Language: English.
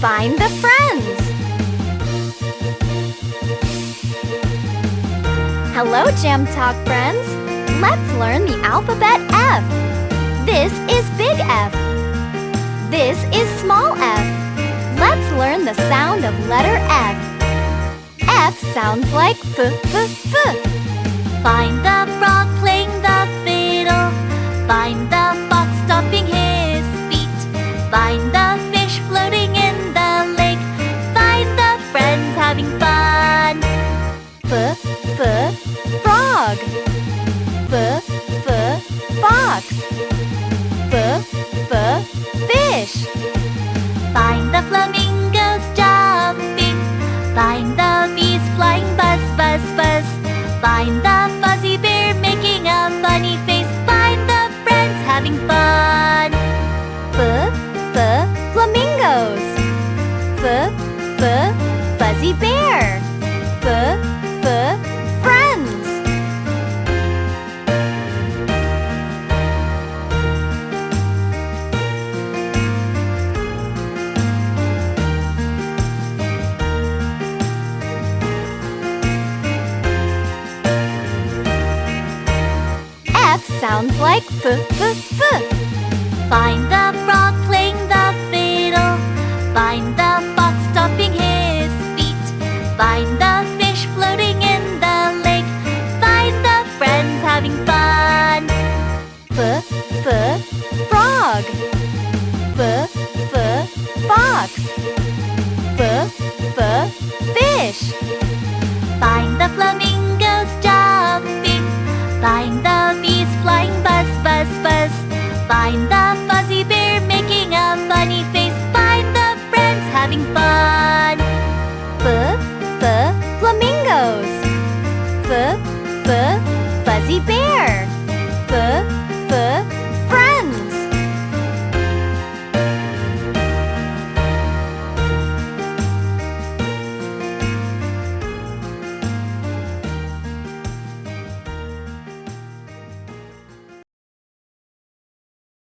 Find the friends. Hello, Jam Talk friends. Let's learn the alphabet F. This is big F. This is small f. Let's learn the sound of letter F. F sounds like f f f. Find the F frog. F f fox. F f fish. Find the flamingos jumping. Find the bees flying buzz, buzz, buzz. Find the fuzzy bear making a funny face. Find the friends having fun. F f flamingos. F f fuzzy bear. F F sounds like f f f. Find the frog playing the fiddle. Find the fox stomping his feet. Find the fish floating in the lake. Find the friends having fun. F f frog. F f fox. F f fish. Find the flamingos buzz, buzz. Find the fuzzy bear making a funny face. Find the friends having fun. F f flamingos. F f fuzzy bear.